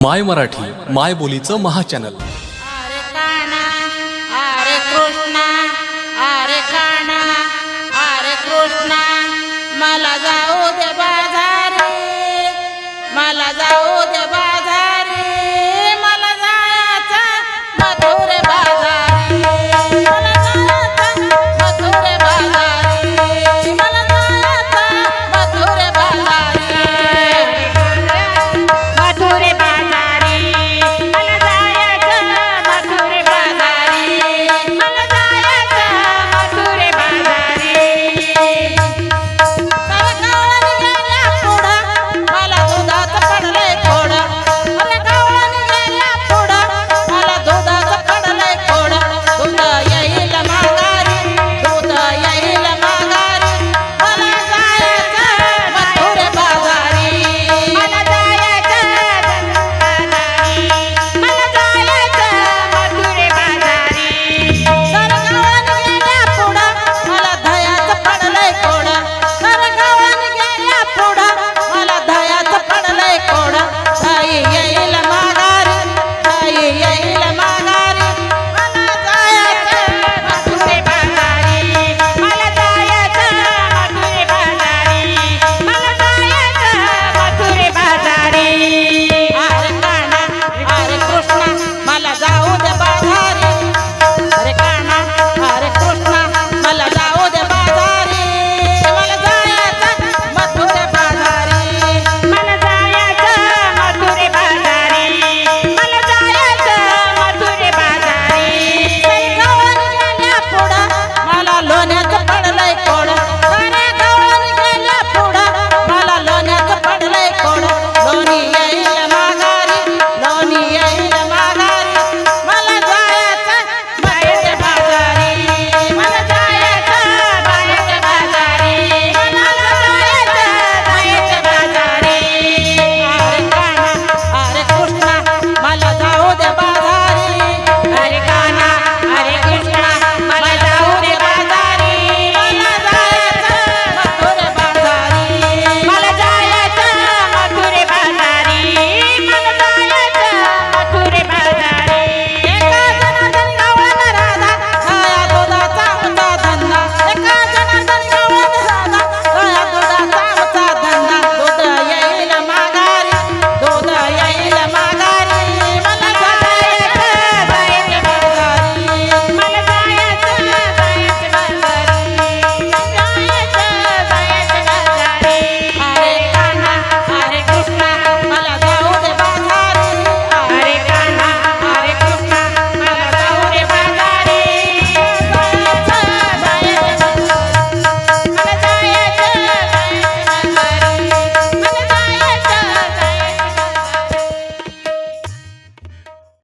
माय मराठी माय बोलीचं महाचॅनल